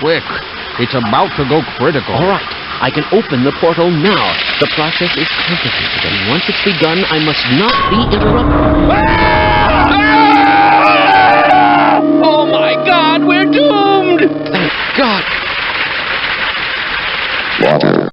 quick. It's about to go critical. All right, I can open the portal now. The process is complicated, and once it's begun, I must not be interrupted. Ah! Oh my god, we're doomed! Thank God! Water.